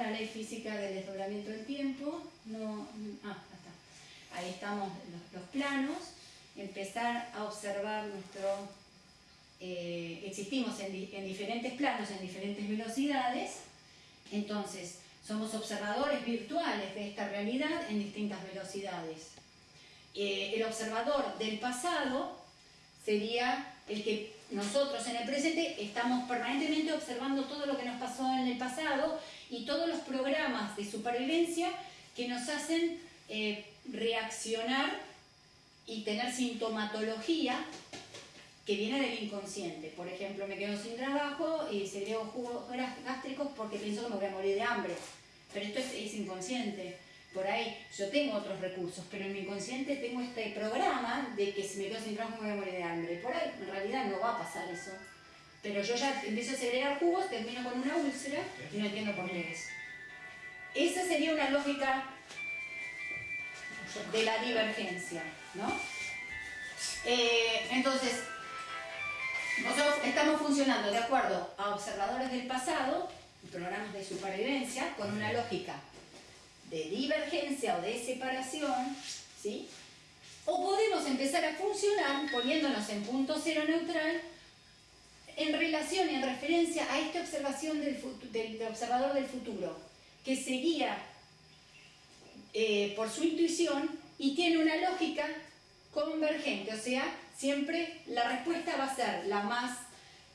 la ley física del desdoblamiento del tiempo, no, ah, está. ahí estamos los, planos, empezar a observar nuestro, eh, existimos en, diferentes planos, en diferentes velocidades, entonces somos observadores virtuales de esta realidad en distintas velocidades. Eh, el observador del pasado sería el que nosotros en el presente estamos permanentemente observando todo lo que nos pasó en el pasado y todos los programas de supervivencia que nos hacen eh, reaccionar y tener sintomatología que viene del inconsciente. Por ejemplo, me quedo sin trabajo y segrego jugos gástricos porque pienso que me voy a morir de hambre. Pero esto es inconsciente por ahí yo tengo otros recursos, pero en mi inconsciente tengo este programa de que si me quedo sin trabajo me voy a morir de hambre. Por ahí en realidad no va a pasar eso. Pero yo ya empiezo a segregar jugos, termino con una úlcera y no entiendo por qué es. Esa sería una lógica de la divergencia, ¿no? Eh, entonces, nosotros estamos funcionando de acuerdo a observadores del pasado, programas de supervivencia, con una lógica de divergencia o de separación, ¿sí? O podemos empezar a funcionar poniéndonos en punto cero neutral en relación y en referencia a esta observación del, observador del futuro, que seguía eh, por su intuición y tiene una lógica convergente, o sea, siempre la respuesta va a ser la más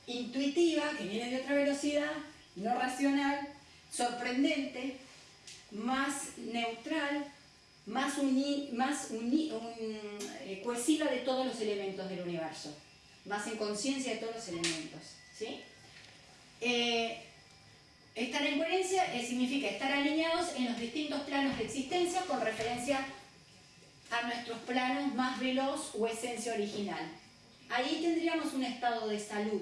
intuitiva, que viene de otra velocidad, no racional, sorprendente, más neutral, más, más eh, cohesiva de todos los elementos del universo, más en conciencia de todos los elementos. ¿sí? Eh, estar en coherencia eh, significa estar alineados en los distintos planos de existencia con referencia a nuestros planos más veloz o esencia original. Ahí tendríamos un estado de salud,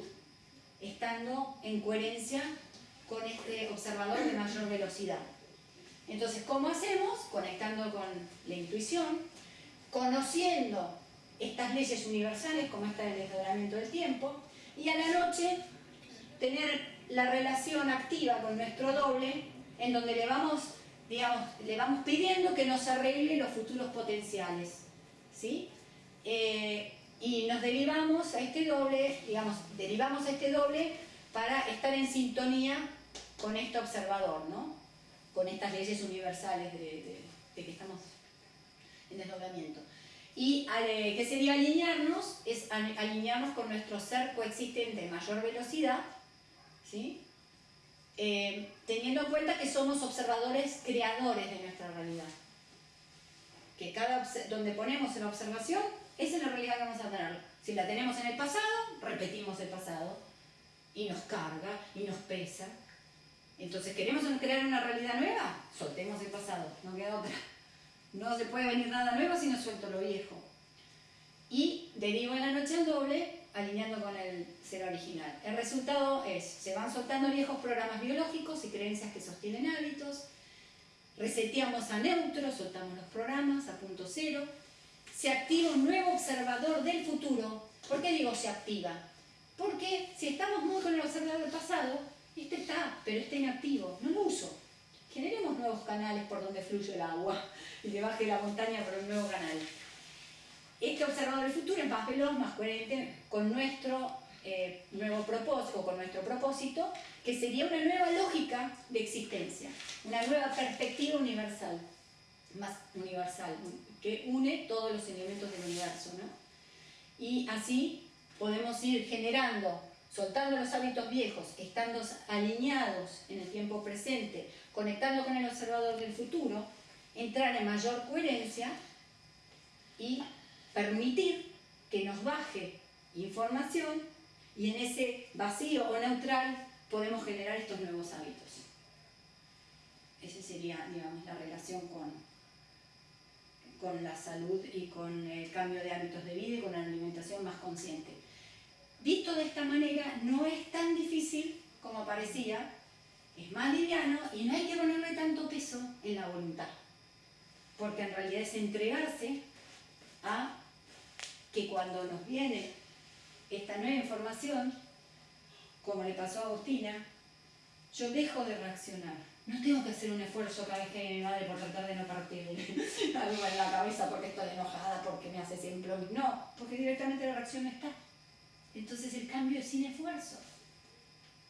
estando en coherencia con este observador de mayor velocidad. Entonces, ¿cómo hacemos? Conectando con la intuición, conociendo estas leyes universales como esta del desdoblamiento del tiempo y a la noche tener la relación activa con nuestro doble en donde le vamos, digamos, le vamos pidiendo que nos arregle los futuros potenciales. ¿sí? Eh, y nos derivamos a este doble, digamos, derivamos a este doble para estar en sintonía con este observador, ¿no? Con estas leyes universales de, que estamos en desdoblamiento. Y eh, ¿qué sería alinearnos? Es alinearnos con nuestro ser coexistente de mayor velocidad, ¿sí? Eh, teniendo en cuenta que somos observadores creadores de nuestra realidad. Que cada donde ponemos en observación, esa es la realidad que vamos a tener. Si la tenemos en el pasado, repetimos el pasado, y nos carga, y nos pesa, entonces, ¿queremos crear una realidad nueva? Soltemos el pasado, no queda otra. No se puede venir nada nuevo si no suelto lo viejo. Y derivo en la noche al doble, alineando con el ser original. El resultado es, se van soltando viejos programas biológicos y creencias que sostienen hábitos, reseteamos a neutro, soltamos los programas a punto cero, se activa un nuevo observador del futuro. ¿Por qué digo se activa? Porque si estamos muy con el observador del pasado, este está, pero está inactivo, no lo uso. Generemos nuevos canales por donde fluye el agua y le baje la montaña por un nuevo canal. Este observador del futuro es más veloz, más coherente con nuestro eh, nuevo propósito, con nuestro propósito, que sería una nueva lógica de existencia, una nueva perspectiva universal, más universal, que une todos los elementos del universo. ¿no? Y así podemos ir generando soltando los hábitos viejos, estando alineados en el tiempo presente, conectando con el observador del futuro, entrar en mayor coherencia y permitir que nos baje información y en ese vacío o neutral podemos generar estos nuevos hábitos. Esa sería, digamos, la relación con, con la salud y con el cambio de hábitos de vida y con una alimentación más consciente. Visto de esta manera, no es tan difícil como parecía, es más liviano y no hay que ponerle tanto peso en la voluntad. Porque en realidad es entregarse a que cuando nos viene esta nueva información, como le pasó a Agustina, yo dejo de reaccionar no tengo que hacer un esfuerzo cada vez que mi madre por tratar de no partirle algo en la cabeza porque estoy enojada, porque me hace siempre. No, porque directamente la reacción está. Entonces el cambio es sin esfuerzo.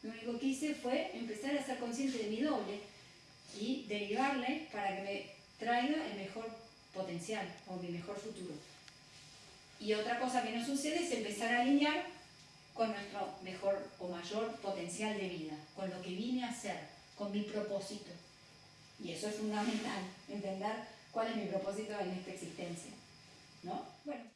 Lo único que hice fue empezar a ser consciente de mi doble y derivarle para que me traiga el mejor potencial o mi mejor futuro. Y otra cosa que nos sucede es empezar a alinear con nuestro mejor o mayor potencial de vida, con lo que vine a hacer, con mi propósito. Y eso es fundamental, entender cuál es mi propósito en esta existencia. ¿No? Bueno.